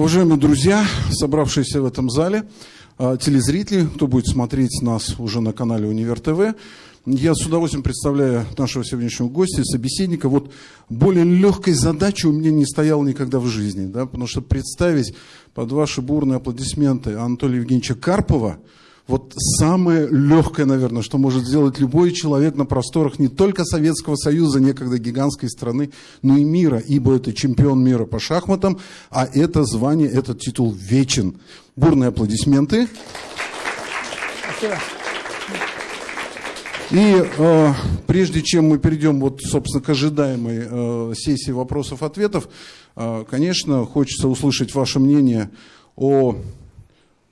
Уважаемые друзья, собравшиеся в этом зале, а, телезрители, кто будет смотреть нас уже на канале Универ ТВ, я с удовольствием представляю нашего сегодняшнего гостя, собеседника. Вот более легкой задачи у меня не стояло никогда в жизни, да, потому что представить под ваши бурные аплодисменты Анатолия Евгеньевича Карпова – вот самое легкое, наверное, что может сделать любой человек на просторах не только Советского Союза, некогда гигантской страны, но и мира, ибо это чемпион мира по шахматам, а это звание, этот титул вечен. Бурные аплодисменты. Спасибо. И э, прежде чем мы перейдем, вот, собственно, к ожидаемой э, сессии вопросов-ответов, э, конечно, хочется услышать ваше мнение о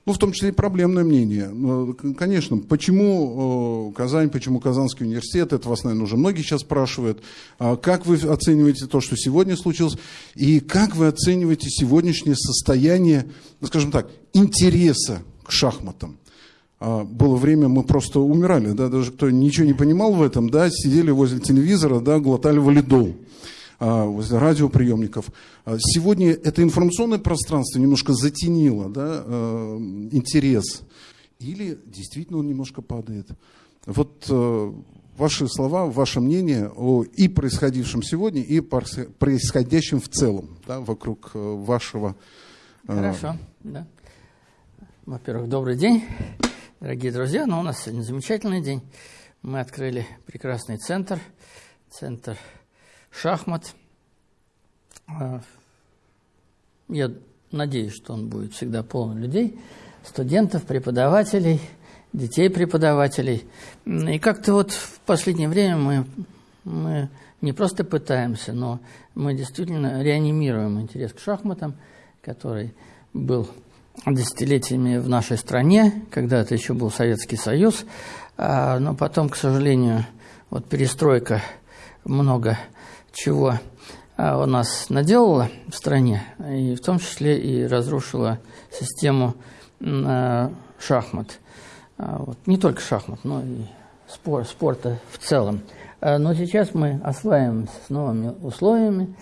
ну, в том числе и проблемное мнение. Ну, конечно, почему э, Казань, почему Казанский университет, это вас, наверное, уже многие сейчас спрашивают. А как вы оцениваете то, что сегодня случилось, и как вы оцениваете сегодняшнее состояние, ну, скажем так, интереса к шахматам? А, было время, мы просто умирали, да, даже кто ничего не понимал в этом, да, сидели возле телевизора, да, глотали валидол. А, возле радиоприемников. А, сегодня это информационное пространство немножко затенило да, а, интерес. Или действительно он немножко падает. Вот ваши слова, ваше мнение о и происходившем сегодня, и происходящем в целом да, вокруг вашего... Хорошо, да. Во-первых, добрый день, дорогие друзья. Ну, у нас сегодня замечательный день. Мы открыли прекрасный центр, центр шахмат. А, я надеюсь, что он будет всегда полон людей, студентов, преподавателей, детей преподавателей. И как-то вот в последнее время мы, мы не просто пытаемся, но мы действительно реанимируем интерес к шахматам, который был десятилетиями в нашей стране, когда это еще был Советский Союз, а, но потом, к сожалению, вот перестройка много чего а, у нас наделала в стране, и в том числе и разрушила систему а, шахмат. А, вот. Не только шахмат, но и спор, спорта в целом. Но сейчас мы осваиваемся с новыми условиями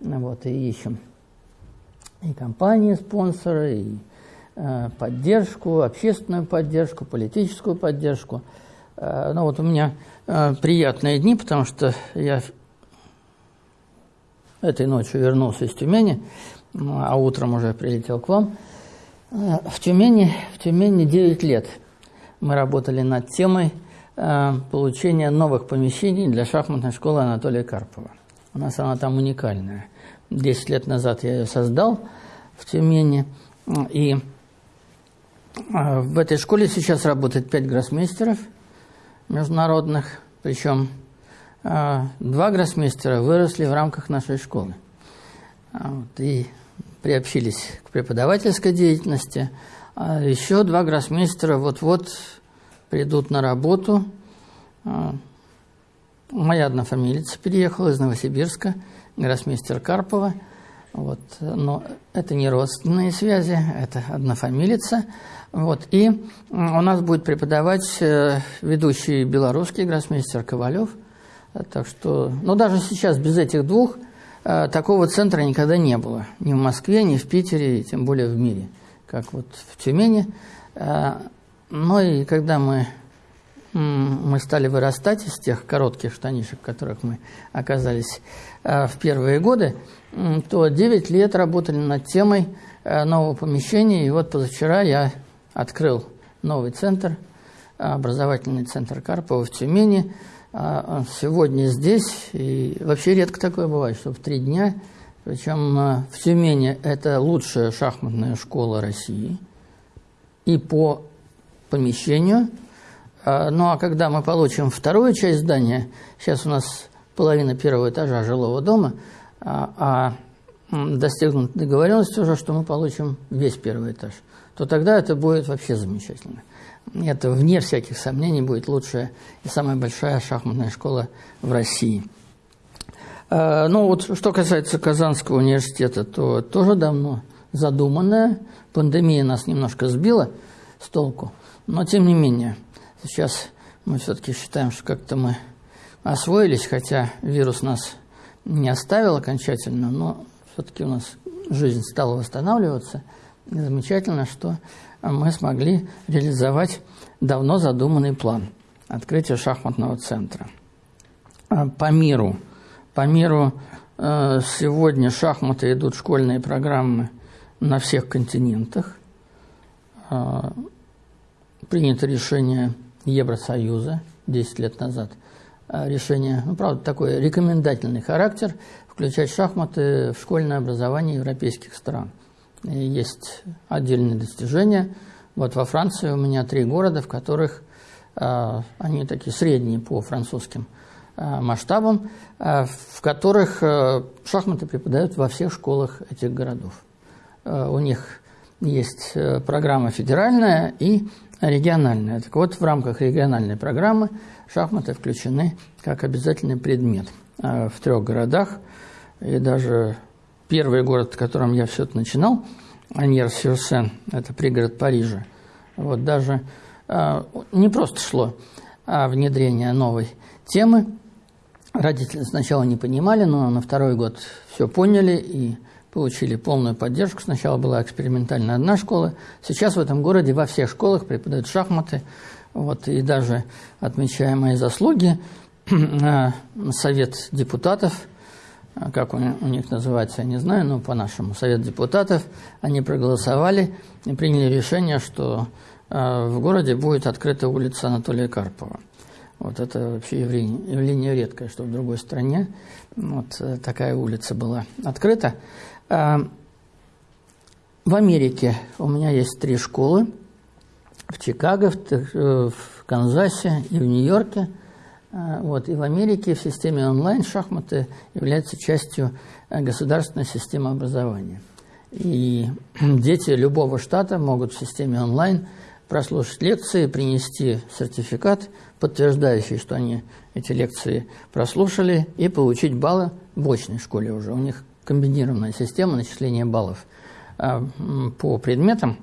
вот, и ищем и компании, спонсоры, и поддержку, общественную поддержку, политическую поддержку. Ну вот у меня приятные дни, потому что я Этой ночью вернулся из Тюмени, а утром уже прилетел к вам. Э, в Тюмени, в Тюмени 9 лет мы работали над темой э, получения новых помещений для шахматной школы Анатолия Карпова. У нас она там уникальная. Десять лет назад я ее создал в Тюмени. И э, в этой школе сейчас работает пять гроссмейстеров международных, причем два гроссмейстера выросли в рамках нашей школы. А, вот, и приобщились к преподавательской деятельности. А еще два гроссмейстера вот-вот придут на работу. А, моя однофамилица переехала из Новосибирска, гроссмейстер Карпова. Вот, но это не родственные связи, это однофамилица. Вот, и у нас будет преподавать э, ведущий белорусский гроссмейстер Ковалев – так что, ну даже сейчас без этих двух э, такого центра никогда не было. Ни в Москве, ни в Питере, и тем более в мире, как вот в Тюмени. Э, ну и когда мы, мы стали вырастать из тех коротких штанишек, в которых мы оказались в первые годы, то 9 лет работали над темой нового помещения. И вот позавчера я открыл новый центр, образовательный центр Карпова в Тюмени – а, а сегодня здесь, и вообще редко такое бывает, что в три дня, причем а, в Тюмени это лучшая шахматная школа России, и по помещению, ну а когда мы получим вторую часть здания, сейчас у нас половина первого этажа жилого дома, а достигнут договоренность уже, что мы получим весь первый этаж, то тогда это будет вообще замечательно это, вне всяких сомнений, будет лучшая и самая большая шахматная школа в России. А, ну вот, что касается Казанского университета, то тоже давно задуманное. Пандемия нас немножко сбила с толку. Но, тем не менее, сейчас мы все-таки считаем, что как-то мы освоились, хотя вирус нас не оставил окончательно, но все-таки у нас жизнь стала восстанавливаться. И замечательно, что мы смогли реализовать давно задуманный план открытия шахматного центра. А, по миру, по миру э, сегодня шахматы идут школьные программы на всех континентах. А, принято решение Евросоюза 10 лет назад. А, решение, ну, правда, такой рекомендательный характер, включать шахматы в школьное образование европейских стран. Есть отдельные достижения. Вот во Франции у меня три города, в которых э, они такие средние по французским э, масштабам, э, в которых э, шахматы преподают во всех школах этих городов. Э, у них есть э, программа федеральная и региональная. Так вот, в рамках региональной программы шахматы включены как обязательный предмет в трех городах. И даже первый город, в котором я все это начинал, Аньер-Сюрсен, это пригород Парижа, вот даже э, не просто шло а внедрение новой темы. Родители сначала не понимали, но на второй год все поняли и получили полную поддержку. Сначала была экспериментальная одна школа. Сейчас в этом городе во всех школах преподают шахматы. Вот, и даже отмечая мои заслуги, Совет депутатов, как у, них называется, я не знаю, но по-нашему, Совет депутатов, они проголосовали и приняли решение, что в городе будет открыта улица Анатолия Карпова. Вот это вообще явление, явление редкое, что в другой стране вот э, такая улица была открыта. А, в Америке у меня есть три школы. В Чикаго, в, э, в Канзасе и в Нью-Йорке. А, вот. И в Америке в системе онлайн шахматы являются частью э, государственной системы образования. И дети любого штата могут в системе онлайн прослушать лекции, принести сертификат, подтверждающий, что они эти лекции прослушали, и получить баллы в очной школе уже. У них комбинированная система начисления баллов а, по предметам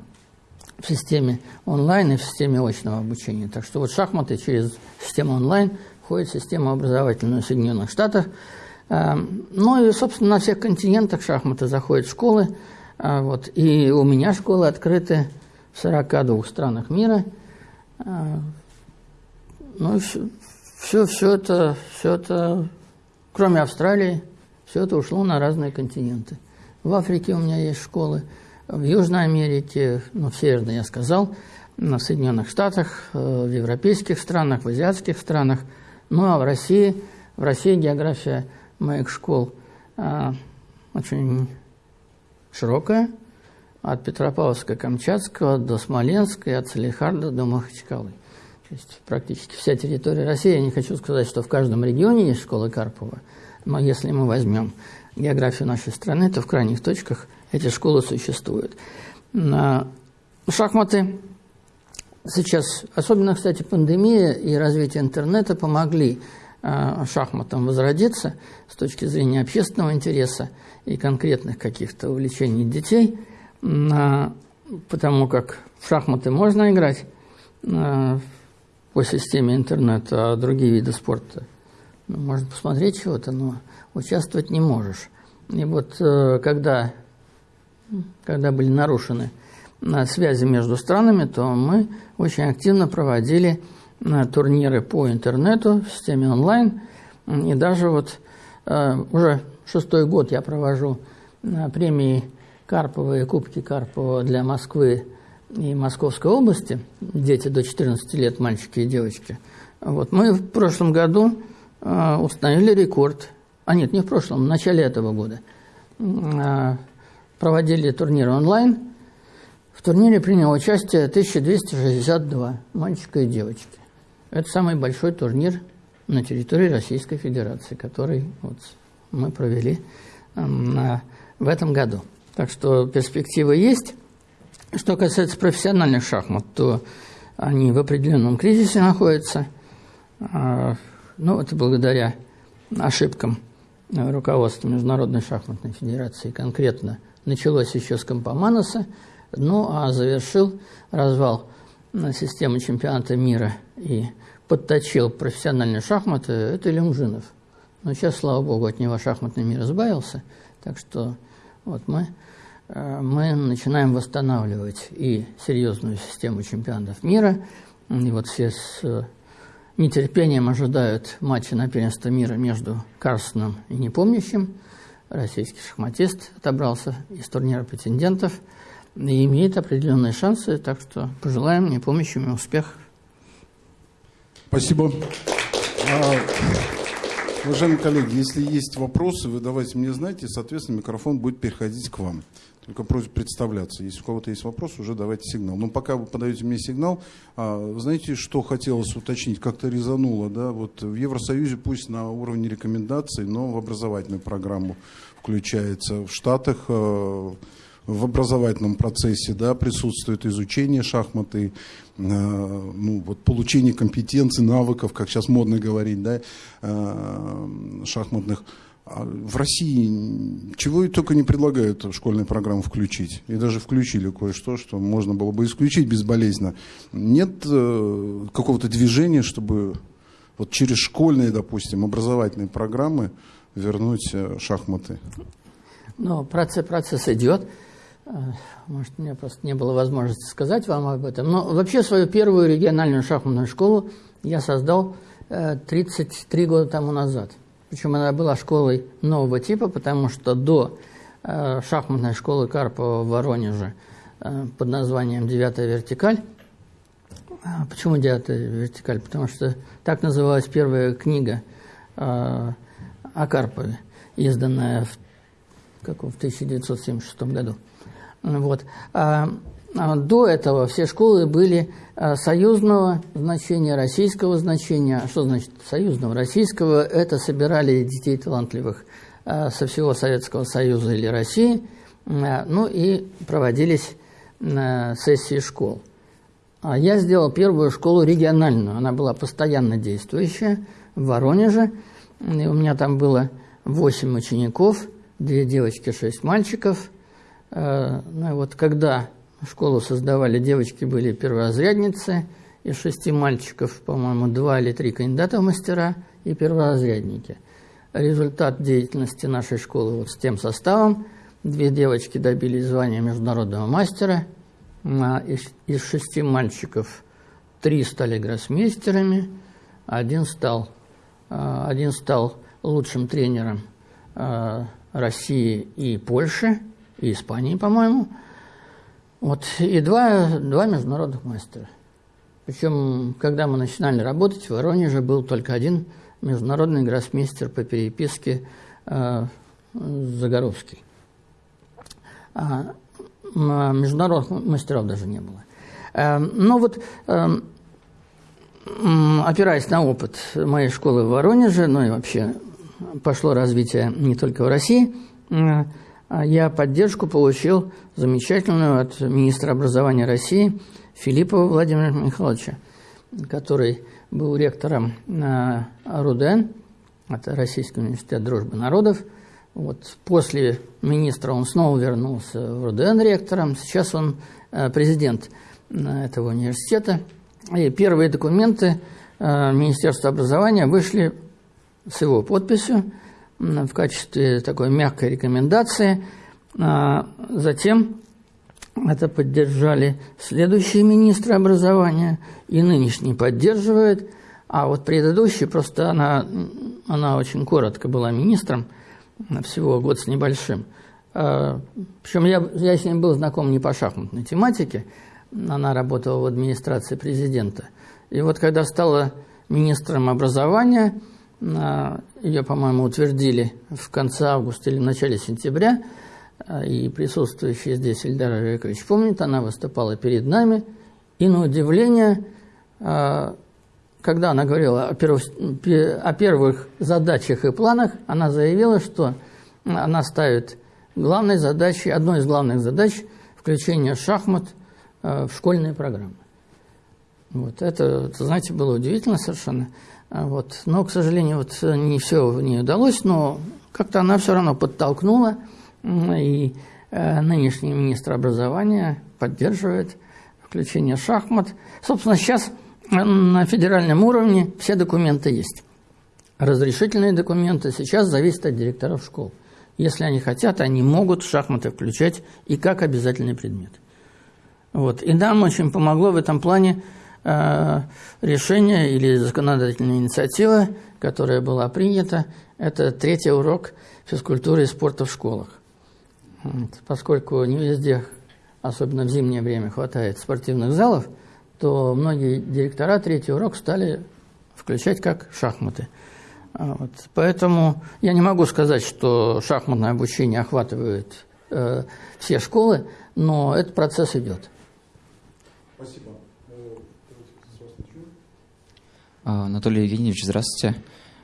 в системе онлайн и в системе очного обучения. Так что вот шахматы через систему онлайн входит в систему образовательную Соединенных Штатов. А, ну и, собственно, на всех континентах шахматы заходят в школы. А, вот. И у меня школы открыты в 42 странах мира. Ну, все, все, все, это, все это, кроме Австралии, все это ушло на разные континенты. В Африке у меня есть школы, в Южной Америке, ну, в Северной я сказал, на Соединенных Штатах, э, в европейских странах, в азиатских странах. Ну, а в России, в России география моих школ а, очень широкая, от Петропавловска-Камчатского до Смоленска, от Салихарда до Махачкалы. То есть практически вся территория России. Я не хочу сказать, что в каждом регионе есть школа Карпова, но если мы возьмем географию нашей страны, то в крайних точках эти школы существуют. Шахматы сейчас, особенно, кстати, пандемия и развитие интернета помогли а, шахматам возродиться с точки зрения общественного интереса и конкретных каких-то увлечений детей, потому как в шахматы можно играть а, по системе интернета, а другие виды спорта ну, можно посмотреть чего-то, но участвовать не можешь. И вот э, когда, когда были нарушены э, связи между странами, то мы очень активно проводили э, турниры по интернету в системе онлайн. И даже вот уже шестой год я провожу премии Карпова и Кубки Карпова для Москвы и Московской области, дети до 14 лет, мальчики и девочки. Вот мы в прошлом году э, установили рекорд, а нет, не в прошлом, в начале этого года, э, проводили турнир онлайн. В турнире приняло участие 1262 мальчика и девочки. Это самый большой турнир на территории Российской Федерации, который вот мы провели э, в этом году. Так что перспективы есть. Что касается профессиональных шахмат, то они в определенном кризисе находятся. А, ну, это благодаря ошибкам руководства Международной шахматной федерации. Конкретно началось еще с Компоманоса, ну а завершил развал системы чемпионата мира и подточил профессиональные шахматы, это Люмжинов. Но сейчас, слава богу, от него шахматный мир избавился, так что Вот мы, мы начинаем восстанавливать и серьезную систему чемпионатов мира. И вот все с нетерпением ожидают матча на первенство мира между Карсоном и Непомнящим. Российский шахматист отобрался из турнира претендентов и имеет определенные шансы, так что пожелаем Непомнящим успех. Спасибо. А, уважаемые коллеги, если есть вопросы, вы давайте мне знать, и, соответственно, микрофон будет переходить к вам. Только просьба представляться. Если у кого-то есть вопрос, уже давайте сигнал. Но пока вы подаете мне сигнал, а, знаете, что хотелось уточнить? Как-то резануло, да? Вот в Евросоюзе пусть на уровне рекомендаций, но в образовательную программу включается. В Штатах а, в образовательном процессе да, присутствует изучение шахматы, э, ну, вот, получение компетенций, навыков, как сейчас модно говорить, да, э, шахматных. А в России чего и только не предлагают в школьную программу включить. И даже включили кое-что, что можно было бы исключить безболезненно. Нет э, какого-то движения, чтобы вот через школьные, допустим, образовательные программы вернуть э, шахматы. Ну, процесс, процесс идет. Э, может, у меня просто не было возможности сказать вам об этом. Но вообще свою первую региональную шахматную школу я создал 33 года тому назад. Причем она была школой нового типа, потому что до э, шахматной школы Карпова в Воронеже э, под названием «Девятая вертикаль». А почему «Девятая вертикаль»? Потому что так называлась первая книга э, о Карпове, изданная в, как, в 1976 году. Вот. А, а до этого все школы были а, союзного значения, российского значения. Что значит союзного? Российского – это собирали детей талантливых а, со всего Советского Союза или России, ну и проводились сессии школ. Я сделал первую школу региональную, она была постоянно действующая в Воронеже. И у меня там было 8 учеников, две девочки, шесть мальчиков. Ну и вот когда Школу создавали девочки, были перворазрядницы, из шести мальчиков, по-моему, два или три кандидата в мастера и перворазрядники. Результат деятельности нашей школы вот с тем составом. Две девочки добились звания международного мастера. А из, шести мальчиков три стали гроссмейстерами, один стал, а, один стал лучшим тренером а, России и Польши, и Испании, по-моему – вот, и два, два международных мастера. Причем, когда мы начинали работать, в Воронеже был только один международный гроссмейстер по переписке э, Загоровский. А, а международных мастеров даже не было. Э, но вот, э, опираясь на опыт моей школы в Воронеже, ну и вообще пошло развитие не только в России, э, я поддержку получил замечательную от министра образования России Филиппова Владимира Михайловича, который был ректором РУДН, это Российский университет дружбы народов. Вот после министра он снова вернулся в РУДН ректором, сейчас он э, президент э, этого университета. И первые документы э, Министерства образования вышли с его подписью – в качестве такой мягкой рекомендации. А затем это поддержали следующие министры образования, и нынешний поддерживает, а вот предыдущий, просто она, она очень коротко была министром, всего год с небольшим. А, Причем я, я с ней был знаком не по шахматной тематике, она работала в администрации президента. И вот когда стала министром образования, ее, по-моему, утвердили в конце августа или в начале сентября. А, и присутствующий здесь Ильдар Олегович помнит, она выступала перед нами. И на удивление, а, когда она говорила о первых, о первых задачах и планах, она заявила, что она ставит главной задачей, одной из главных задач включение шахмат а, в школьные программы. Вот это, знаете, было удивительно совершенно. А вот. Но, к сожалению, вот не все не удалось, но как-то она все равно подтолкнула, и э, нынешний министр образования поддерживает включение шахмат. Собственно, сейчас на федеральном уровне все документы есть. Разрешительные документы сейчас зависят от директоров школ. Если они хотят, они могут шахматы включать и как обязательный предмет. Вот. И нам очень помогло в этом плане э, решение или законодательная инициатива, которая была принята. Это третий урок физкультуры и спорта в школах. Поскольку не везде, особенно в зимнее время, хватает спортивных залов, то многие директора третий урок стали включать как шахматы. А вот. Поэтому я не могу сказать, что шахматное обучение охватывает э, все школы, но этот процесс идет. Спасибо. Э, а, Анатолий Евгеньевич, здравствуйте.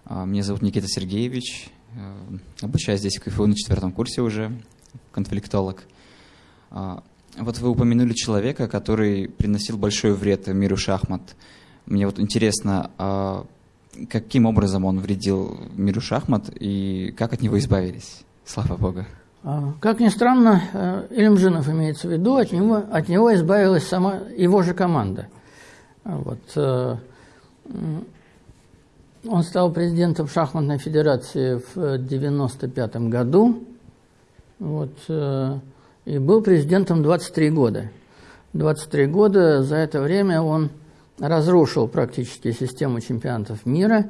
А, меня зовут Никита Сергеевич. Э, обучаюсь здесь в КФУ на четвертом курсе уже, конфликтолог. А, вот вы упомянули человека, который приносил большой вред миру шахмат. Мне вот интересно, каким образом он вредил миру шахмат и как от него избавились? Слава Богу. А, как ни странно, Ильмжинов имеется в виду, от него, от него избавилась сама его же команда. А вот, э, он стал президентом шахматной федерации в 1995 году вот, э, и был президентом 23 года. 23 года, за это время он разрушил практически систему чемпионатов мира.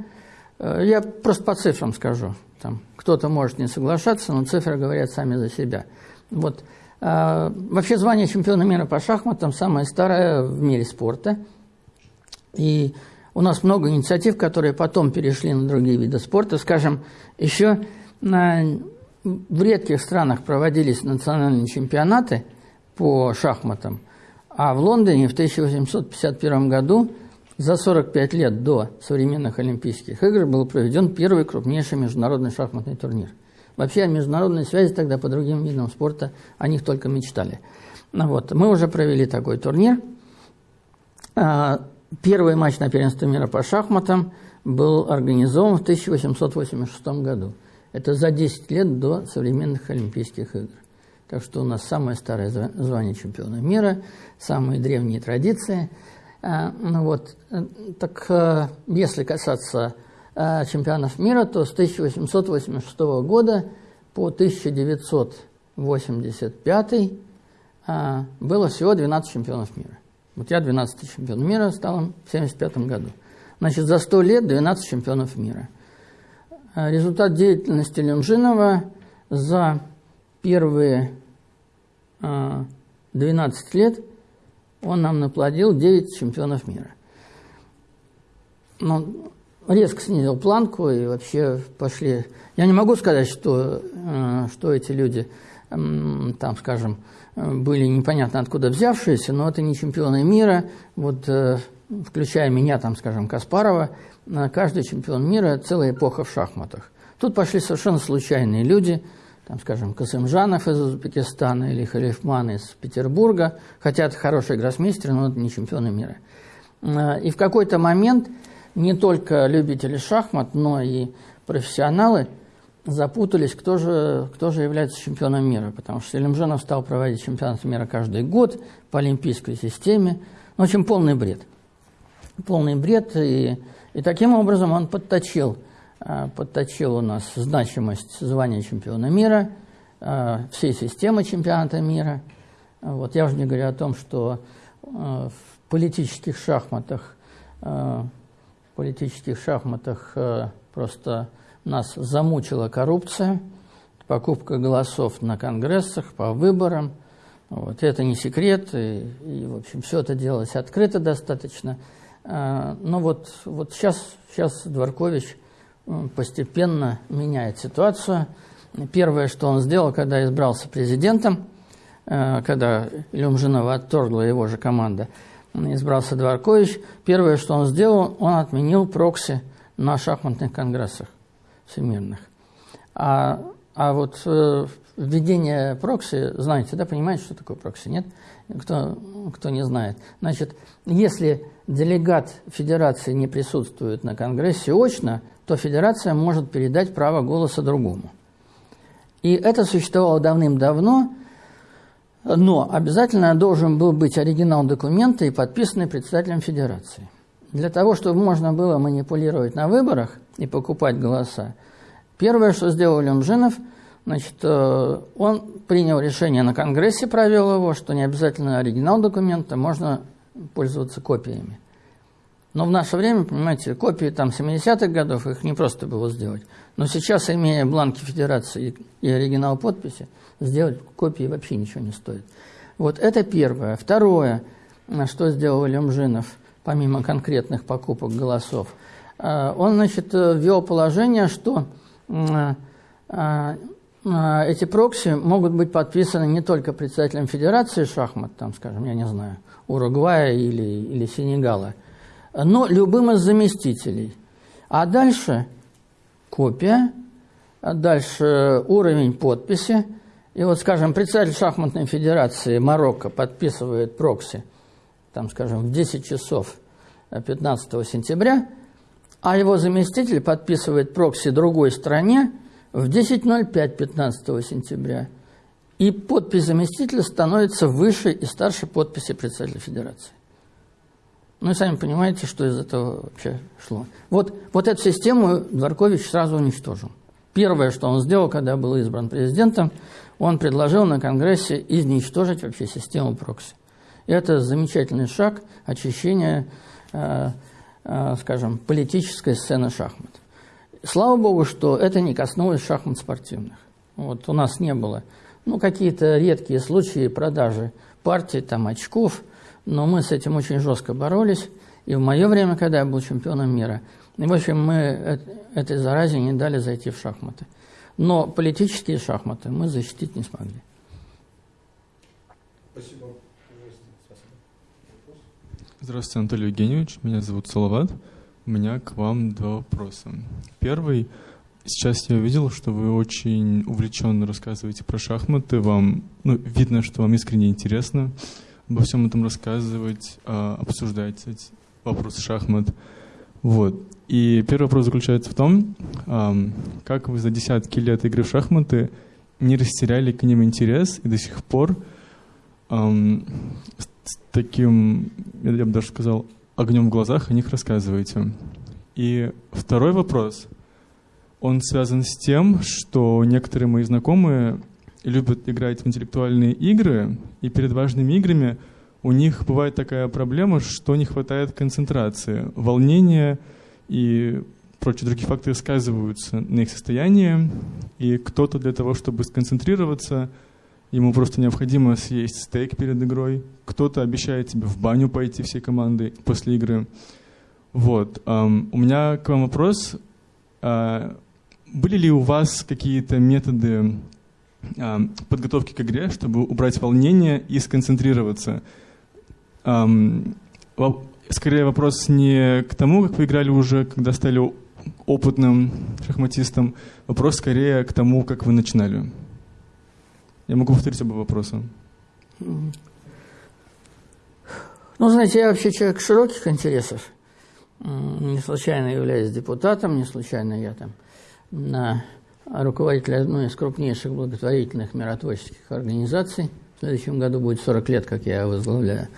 Я просто по цифрам скажу. Там кто-то может не соглашаться, но цифры говорят сами за себя. Вот. Вообще звание чемпиона мира по шахматам самое старое в мире спорта. И у нас много инициатив, которые потом перешли на другие виды спорта. Скажем, еще на, в редких странах проводились национальные чемпионаты по шахматам, а в Лондоне в 1851 году за 45 лет до современных Олимпийских игр был проведен первый крупнейший международный шахматный турнир. Вообще о международной связи тогда по другим видам спорта о них только мечтали. Вот, мы уже провели такой турнир. Первый матч на первенстве мира по шахматам был организован в 1886 году. Это за 10 лет до современных Олимпийских игр. Так что у нас самое старое звание чемпиона мира, самые древние традиции – а, ну вот, э, так э, если касаться э, чемпионов мира, то с 1886 года по 1985 было всего 12 чемпионов мира. Вот я 12 чемпион мира стал в 1975 году. Значит, за 100 лет 12 чемпионов мира. Результат деятельности Люмжинова за первые 12 лет – он нам наплодил 9 чемпионов мира. Но резко снизил планку и вообще пошли... Я не могу сказать, что, э, что эти люди, там, скажем, были непонятно откуда взявшиеся, но это не чемпионы мира. Вот, э, включая меня, там, скажем, Каспарова, э, каждый чемпион мира – целая эпоха в шахматах. Тут пошли совершенно случайные люди – там, скажем, Касымжанов из Узбекистана или Халифман из Петербурга, хотя это хороший гроссмейстер, но это не чемпионы мира. А, и в какой-то момент не только любители шахмат, но и профессионалы запутались, кто же, кто же является чемпионом мира, потому что Селимжанов стал проводить чемпионат мира каждый год по олимпийской системе. Ну, в общем, полный бред. Полный бред, и, и таким образом он подточил Э, подточил у нас значимость звания чемпиона мира, э, всей системы чемпионата мира. Вот я уже не говорю о том, что э, в политических шахматах, в политических шахматах просто нас замучила коррупция, покупка голосов на конгрессах по выборам. Вот. Это не секрет, и, и в общем, все это делалось открыто достаточно. Но вот, вот сейчас, сейчас Дворкович – постепенно меняет ситуацию. Первое, что он сделал, когда избрался президентом, э, когда Люмжинова отторгла его же команда, избрался Дворкович, первое, что он сделал, он отменил прокси на шахматных конгрессах всемирных. А, а вот э, введение прокси, знаете, да, понимаете, что такое прокси, нет? Кто, кто не знает. Значит, если делегат федерации не присутствует на конгрессе очно, то федерация может передать право голоса другому. И это существовало давным-давно, но обязательно должен был быть оригинал документа и подписанный председателем федерации. Для того, чтобы можно было манипулировать на выборах и покупать голоса, первое, что сделал Лемжинов, Значит, э, он принял решение на Конгрессе, провел его, что не обязательно оригинал документа, можно пользоваться копиями. Но в наше время, понимаете, копии там 70-х годов, их не просто было сделать. Но сейчас, имея бланки федерации и оригинал подписи, сделать копии вообще ничего не стоит. Вот это первое. Второе, что сделал Лемжинов, помимо конкретных покупок голосов, э, он, значит, ввел положение, что э, эти прокси могут быть подписаны не только председателем Федерации шахмат, там, скажем, я не знаю, Уругвая или, или Сенегала, но любым из заместителей. А дальше копия, а дальше уровень подписи. И вот, скажем, председатель шахматной федерации Марокко подписывает прокси, там, скажем, в 10 часов 15 сентября, а его заместитель подписывает прокси другой стране – в 10.05 15 сентября. И подпись заместителя становится выше и старше подписи председателя Федерации. Ну и сами понимаете, что из этого вообще шло. Вот, вот эту систему Дворкович сразу уничтожил. Первое, что он сделал, когда был избран президентом, он предложил на Конгрессе изничтожить вообще систему прокси. Это замечательный шаг очищения, э, э, скажем, политической сцены шахмат. Слава богу, что это не коснулось шахмат спортивных. Вот у нас не было. Ну, какие-то редкие случаи продажи партий, там, очков, но мы с этим очень жестко боролись. И в мое время, когда я был чемпионом мира, в общем, мы этой заразе не дали зайти в шахматы. Но политические шахматы мы защитить не смогли. Спасибо. Здравствуйте, Анатолий Евгеньевич. Меня зовут Салават. У меня к вам два вопроса. Первый. Сейчас я увидел, что вы очень увлеченно рассказываете про шахматы. Вам ну, видно, что вам искренне интересно обо всем этом рассказывать, а, обсуждать эти вопросы шахмат. Вот. И первый вопрос заключается в том, как вы за десятки лет игры в шахматы не растеряли к ним интерес и до сих пор с таким, я бы даже сказал, огнем в глазах о них рассказываете. И второй вопрос, он связан с тем, что некоторые мои знакомые любят играть в интеллектуальные игры, и перед важными играми у них бывает такая проблема, что не хватает концентрации, волнения и прочие другие факторы сказываются на их состоянии, и кто-то для того, чтобы сконцентрироваться – ему просто необходимо съесть стейк перед игрой, кто-то обещает тебе в баню пойти всей командой после игры. Вот. У меня к вам вопрос. Uh, были ли у вас какие-то методы подготовки к игре, чтобы убрать волнение и сконцентрироваться? Скорее вопрос не к тому, как вы играли уже, когда стали опытным шахматистом, вопрос скорее к тому, как вы начинали. Я могу повторить оба вопроса. Ну, знаете, я вообще человек широких интересов. Не случайно являюсь депутатом, не случайно я там на руководитель одной из крупнейших благотворительных миротворческих организаций. В следующем году будет 40 лет, как я возглавляю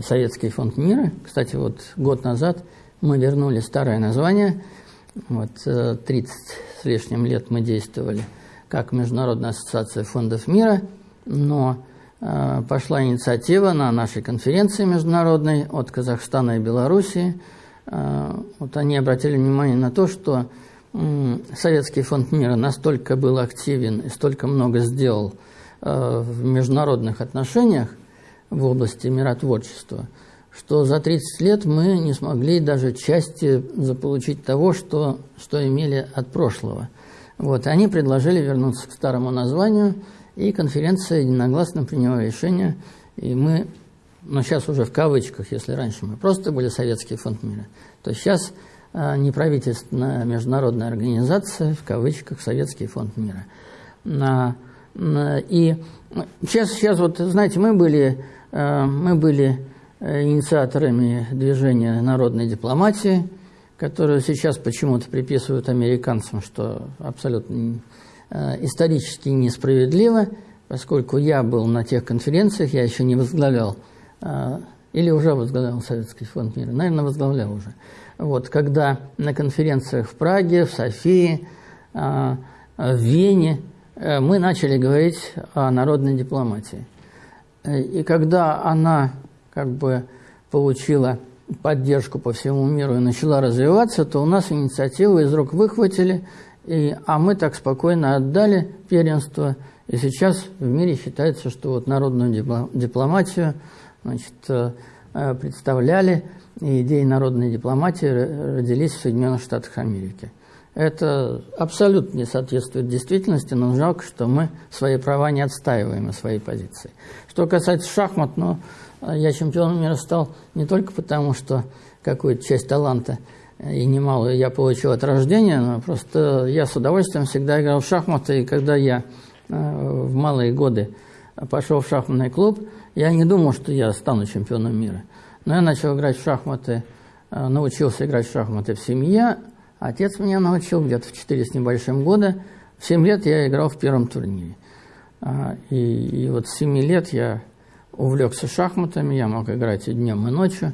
Советский фонд мира. Кстати, вот год назад мы вернули старое название. Вот 30 э, с лишним лет мы действовали – как Международная ассоциация фондов мира, но э, пошла инициатива на нашей конференции международной от Казахстана и Белоруссии. Э, вот они обратили внимание на то, что э, Советский фонд мира настолько был активен и столько много сделал э, в международных отношениях в области миротворчества, что за 30 лет мы не смогли даже части заполучить того, что, что имели от прошлого – вот, они предложили вернуться к старому названию, и конференция единогласно приняла решение, и мы, ну сейчас уже в кавычках, если раньше мы просто были Советский фонд мира, то сейчас а, неправительственная международная организация, в кавычках, Советский фонд мира. На, и сейчас, сейчас вот, знаете, мы были, а, мы были э, инициаторами движения народной дипломатии – которую сейчас почему-то приписывают американцам, что абсолютно э, исторически несправедливо, поскольку я был на тех конференциях, я еще не возглавлял, э, или уже возглавлял Советский фонд мира, наверное, возглавлял уже. Вот, когда на конференциях в Праге, в Софии, э, в Вене мы начали говорить о народной дипломатии. И когда она как бы получила поддержку по всему миру и начала развиваться, то у нас инициативу из рук выхватили, и, а мы так спокойно отдали первенство. И сейчас в мире считается, что вот народную дипломатию значит, э, представляли, и идеи народной дипломатии родились в Соединенных Штатах Америки. Это абсолютно не соответствует действительности, но жалко, что мы свои права не отстаиваем и свои позиции. Что касается шахмат, ну, я чемпионом мира стал не только потому, что какую-то часть таланта и немалую я получил от рождения, но просто я с удовольствием всегда играл в шахматы, и когда я э, в малые годы пошел в шахматный клуб, я не думал, что я стану чемпионом мира. Но я начал играть в шахматы, э, научился играть в шахматы в семье, Отец меня научил где-то в 4 с небольшим года. В 7 лет я играл в первом турнире. А, и, и вот с 7 лет я увлекся шахматами, я мог играть и днем, и ночью,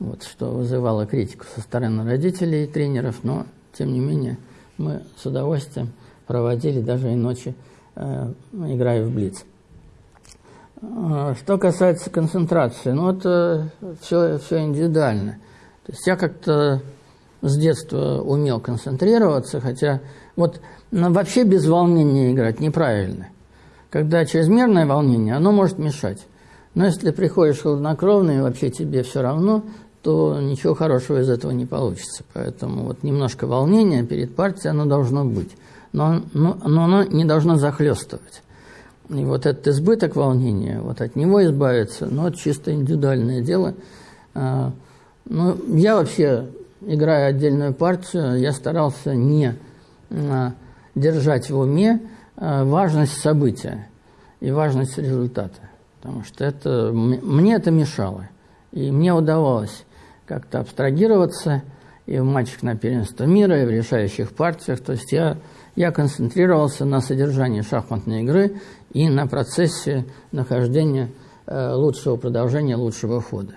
вот, что вызывало критику со стороны родителей и тренеров, но, тем не менее, мы с удовольствием проводили даже и ночи, э, играя в Блиц. А, что касается концентрации, ну, это все, все индивидуально. То есть я как-то с детства умел концентрироваться, хотя вот ну, вообще без волнения играть неправильно. Когда чрезмерное волнение, оно может мешать. Но если приходишь хладнокровно и вообще тебе все равно, то ничего хорошего из этого не получится. Поэтому вот немножко волнения перед партией оно должно быть. Но, но, но оно не должно захлестывать. И вот этот избыток волнения, вот от него избавиться, ну, это чисто индивидуальное дело. А, ну, я вообще играя отдельную партию, я старался не а, держать в уме а, важность события и важность результата. Потому что это, мне это мешало. И мне удавалось как-то абстрагироваться и в матчах на первенство мира, и в решающих партиях. То есть я, я концентрировался на содержании шахматной игры и на процессе нахождения э, лучшего продолжения, лучшего хода.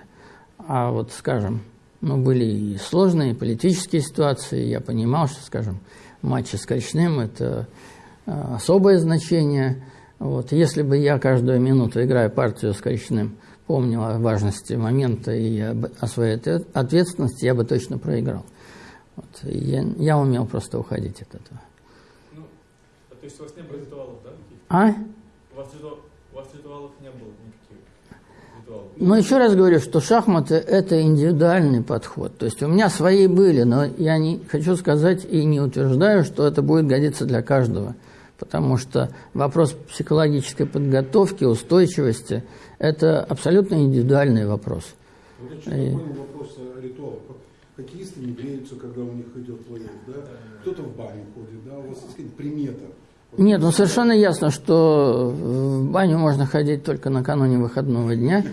А вот, скажем, ну, были и сложные политические ситуации. Я понимал, что, скажем, матчи с Коричным – это а, особое значение. Вот. Если бы я каждую минуту, играя партию с Коричным, помнил о важности момента и о своей ответственности, я бы точно проиграл. Вот. Я, я умел просто уходить от этого. Ну, а то есть у вас не было ритуалов, да? А? У вас, у вас ритуалов не было? Но еще раз говорю, что шахматы – это индивидуальный подход. То есть у меня свои были, но я не хочу сказать и не утверждаю, что это будет годиться для каждого. Потому что вопрос психологической подготовки, устойчивости – это абсолютно индивидуальный вопрос. Вот и... вопрос ритуала. Хоккеисты не греются, когда у них идет плей да? Кто-то в баню ходит, да? У вас есть какая-то примета? Нет, ну совершенно ясно, что в баню можно ходить только накануне выходного дня,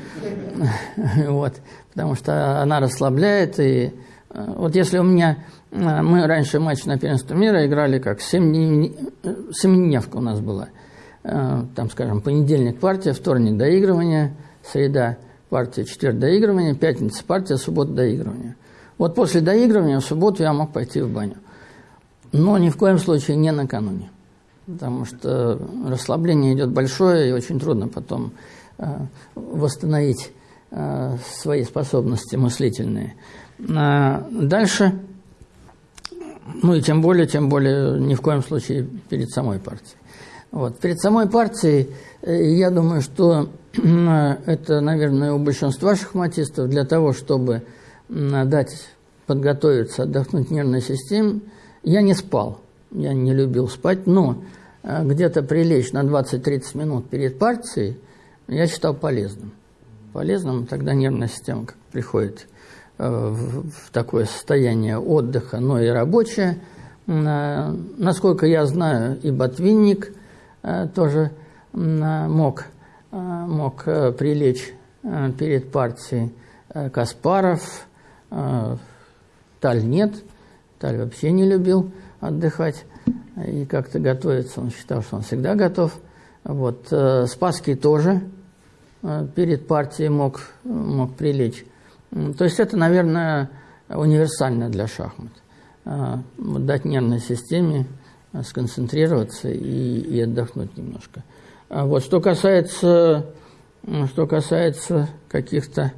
вот, потому что она расслабляет. И э, вот если у меня э, мы раньше матч на первенство мира играли как семидневка у нас была. Э, там, скажем, понедельник партия, вторник доигрывание, среда партия, четверг доигрывание, пятница партия, суббота доигрывание. Вот после доигрывания в субботу я мог пойти в баню. Но ни в коем случае не накануне потому что расслабление идет большое, и очень трудно потом э, восстановить э, свои способности мыслительные. А дальше, ну и тем более, тем более ни в коем случае перед самой партией. Вот. Перед самой партией, э, я думаю, что это, наверное, у большинства шахматистов для того, чтобы дать подготовиться, отдохнуть нервной системе, я не спал. Я не любил спать, но где-то прилечь на 20-30 минут перед партией я считал полезным. Полезным тогда нервная система как приходит э, в такое состояние отдыха, но и рабочее. Э, насколько я знаю, и Ботвинник тоже мог, мог прилечь перед партией. Каспаров, Таль нет, Таль вообще не любил отдыхать и как-то готовиться. Он считал, что он всегда готов. Вот. Э, Спасский тоже э, перед партией мог, мог прилечь. То есть это, наверное, универсально для шахмат. Э, дать нервной системе сконцентрироваться и, и отдохнуть немножко. А вот что касается, что касается каких-то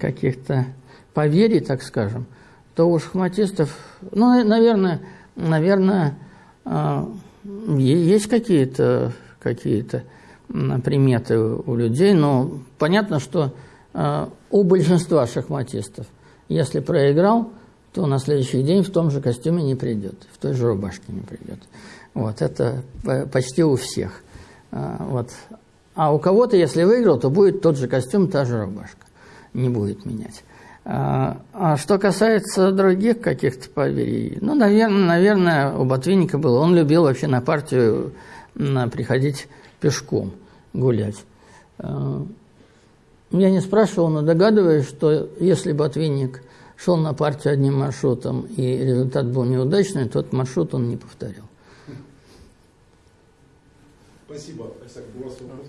каких-то поверий, так скажем, то у шахматистов, ну, наверное, наверное, есть какие-то какие-то приметы у людей, но понятно, что у большинства шахматистов, если проиграл, то на следующий день в том же костюме не придет, в той же рубашке не придет. Вот, это почти у всех. Вот. А у кого-то, если выиграл, то будет тот же костюм, та же рубашка. Не будет менять. А что касается других каких-то поверий, ну, наверное, наверное, у Ботвинника было. Он любил вообще на партию на, приходить пешком гулять. Я не спрашивал, но догадываюсь, что если Ботвинник шел на партию одним маршрутом и результат был неудачный, тот маршрут он не повторил. Спасибо. у вас вопрос?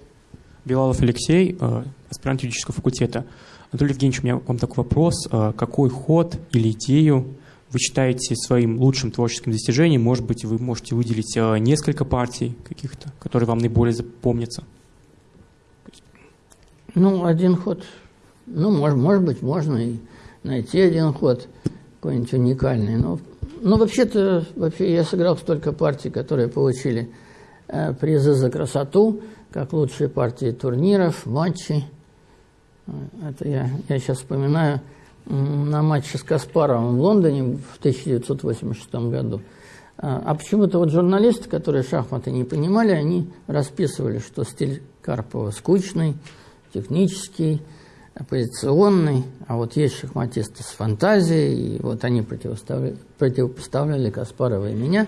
Белалов Алексей, э, аспирант юридического факультета. Анатолий Евгеньевич, у меня вам такой вопрос. Э, какой ход или идею вы считаете своим лучшим творческим достижением? Может быть, вы можете выделить э, несколько партий каких-то, которые вам наиболее запомнятся? Ну, один ход. Ну, может, может быть, можно и найти один ход какой-нибудь уникальный. Но, но вообще-то вообще я сыграл столько партий, которые получили э, призы за красоту, как лучшие партии турниров, матчей. Это я, я сейчас вспоминаю на матче с Каспаровым в Лондоне в 1986 году. А, а почему-то вот журналисты, которые шахматы не понимали, они расписывали, что стиль Карпова скучный, технический, оппозиционный, а вот есть шахматисты с фантазией, и вот они противоставляли, противопоставляли Каспарова и меня.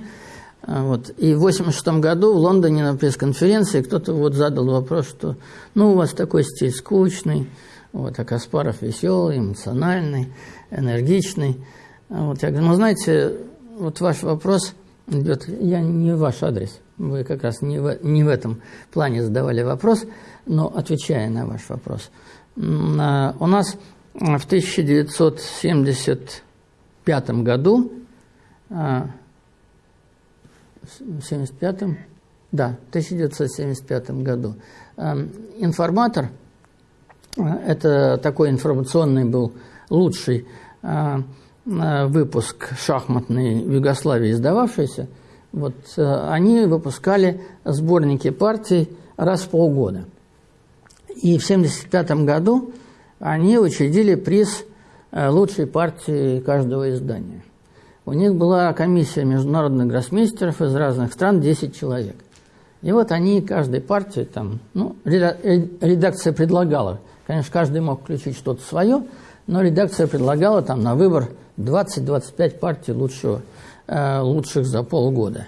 А вот. И в 1986 году в Лондоне на пресс-конференции кто-то вот задал вопрос, что ну у вас такой стиль скучный, вот, а Каспаров веселый, эмоциональный, энергичный. А вот, я говорю, ну знаете, вот ваш вопрос идет, я не ваш адрес, вы как раз не в, не в этом плане задавали вопрос, но отвечая на ваш вопрос – Э, у нас в 1975 году, в 75 да, в 1975 году, информатор, это такой информационный был лучший выпуск шахматный в Югославии издававшийся, вот они выпускали сборники партий раз в полгода – и в 1975 году они учредили приз э, лучшей партии каждого издания. У них была комиссия международных гроссмейстеров из разных стран, 10 человек. И вот они каждой партии, там, ну, редакция предлагала, конечно, каждый мог включить что-то свое, но редакция предлагала там на выбор 20-25 партий лучшего, э, лучших за полгода.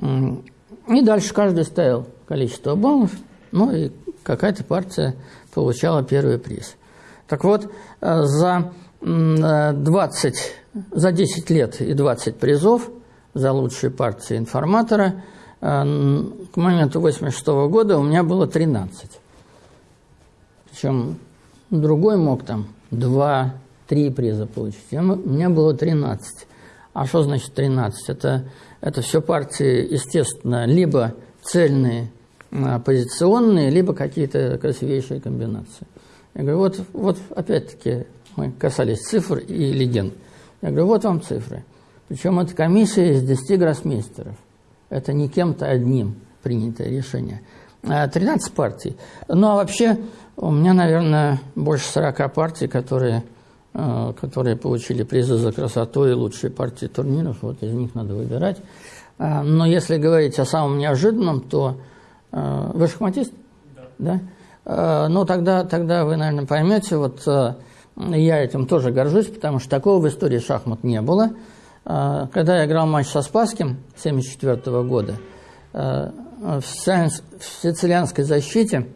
И дальше каждый ставил количество баллов, ну и какая-то партия получала первый приз. Так вот, э, за 20, э, за 10 лет и 20 призов за лучшие партии информатора к моменту 86 года у меня было 13. Причем другой мог там 2-3 приза получить. У меня было 13. А что значит 13? Это, это все партии, естественно, либо цельные оппозиционные, либо какие-то красивейшие комбинации. Я говорю, вот, вот опять-таки мы касались цифр и легенд. Я говорю, вот вам цифры. Причем это комиссия из 10 гроссмейстеров. Это не кем-то одним принятое решение. 13 а партий. Ну, а вообще у меня, наверное, больше 40 партий, которые, э, которые получили призы за красоту и лучшие партии турниров. Вот из них надо выбирать. А, но если говорить о самом неожиданном, то Э, вы шахматист? Да. да? Э, ну, тогда, тогда вы, наверное, поймете, вот я этим тоже горжусь, потому что такого в истории шахмат не было. Когда я играл матч со Спасским 1974 года, в сицилианской защите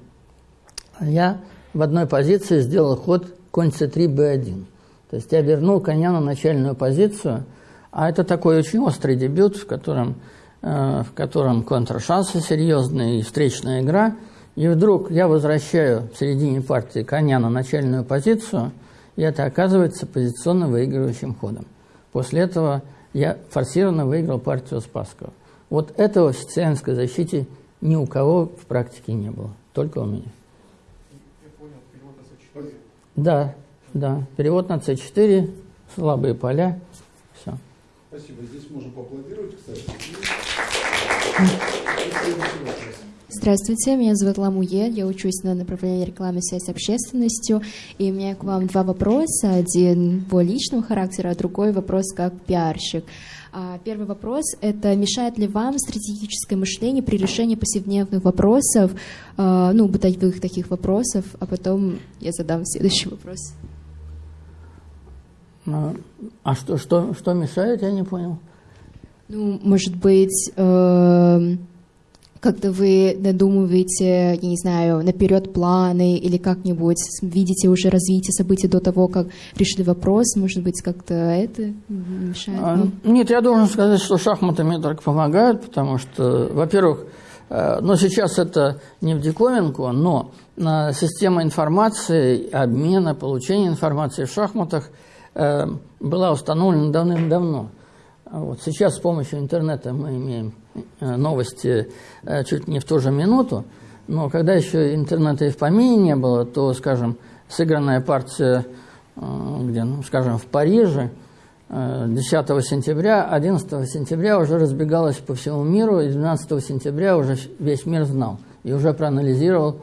я в одной позиции сделал ход конь c3, b1. То есть я вернул коня на начальную позицию, а это такой очень острый дебют, в котором Э, в котором контршансы серьезные и встречная игра. И вдруг я возвращаю в середине партии коня на начальную позицию, и это оказывается позиционно выигрывающим ходом. После этого я форсированно выиграл партию Спасского. Вот этого в сицилианской защите ни у кого в практике не было, только у меня. Да, да. Перевод на С4, слабые поля, все. Спасибо. Здесь можно поаплодировать, кстати. Здравствуйте, меня зовут Ламуе, я учусь на направлении рекламы связи с общественностью, и у меня к вам два вопроса, один более личного характера, а другой вопрос как пиарщик. А, первый вопрос – это мешает ли вам стратегическое мышление при решении повседневных вопросов, а, ну, бытовых таких вопросов, а потом я задам следующий вопрос. А, а что, что, что мешает, я не понял. Ну, может быть, э как-то вы додумываете, я не знаю, наперед планы или как-нибудь видите уже развитие событий до того, как решили вопрос, может быть, как-то это мешает вам? Нет, я должен сказать, что шахматы мне только помогают, потому что, во-первых, э, но сейчас это не в диковинку, но система информации, обмена, получения информации в шахматах э, была установлена давным-давно. Вот сейчас с помощью интернета мы имеем Э, новости э, чуть не в ту же минуту, но когда еще интернета и в помине не было, то, скажем, сыгранная партия, э, где, ну, скажем, в Париже 10 сентября, 11 сентября уже разбегалась по всему миру, и 12 сентября уже весь мир знал и уже проанализировал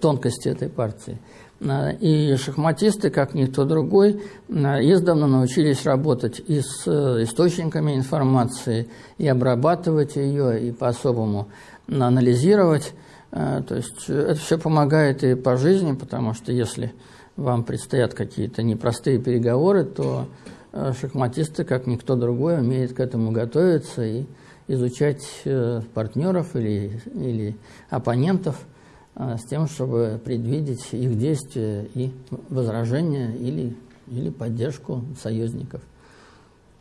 тонкости этой партии. Э, и шахматисты, как никто другой, э, издавна научились работать и с э, источниками информации, и обрабатывать ее, и по-особому анализировать. То есть это все помогает и по жизни, потому что если вам предстоят какие-то непростые переговоры, то шахматисты, как никто другой, умеют к этому готовиться и изучать партнеров или, или оппонентов – а, с тем, чтобы предвидеть их действия и возражения или, или поддержку союзников.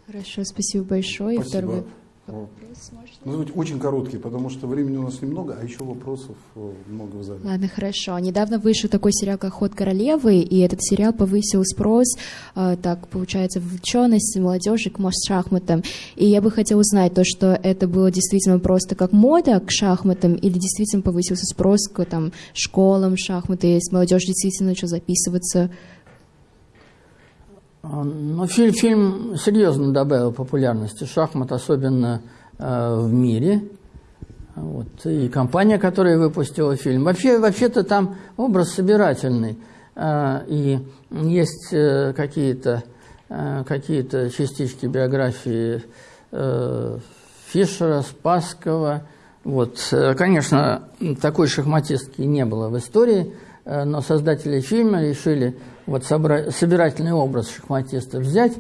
Хорошо, спасибо большое. Спасибо. Второй вопрос Ну, очень короткий, потому что времени у нас немного, а еще вопросов э, много в зале. Ладно, хорошо. Недавно вышел такой сериал, как «Ход королевы», и этот сериал повысил спрос, э, так, получается, вовлеченность молодежи к шахматам. И я бы хотела узнать то, что это было действительно просто как мода к шахматам, или действительно повысился спрос к там, школам шахматы, и молодежь действительно начала записываться ну, фильм, фильм серьезно добавил популярности шахмат, особенно э, в мире. Вот. И компания, которая выпустила фильм. Вообще, вообще-то там образ собирательный. Э, и есть э, какие-то э, какие частички биографии э, Фишера, Спасского. Вот. Э, конечно, такой шахматистки не было в истории, но создатели фильма решили вот собирательный образ шахматиста взять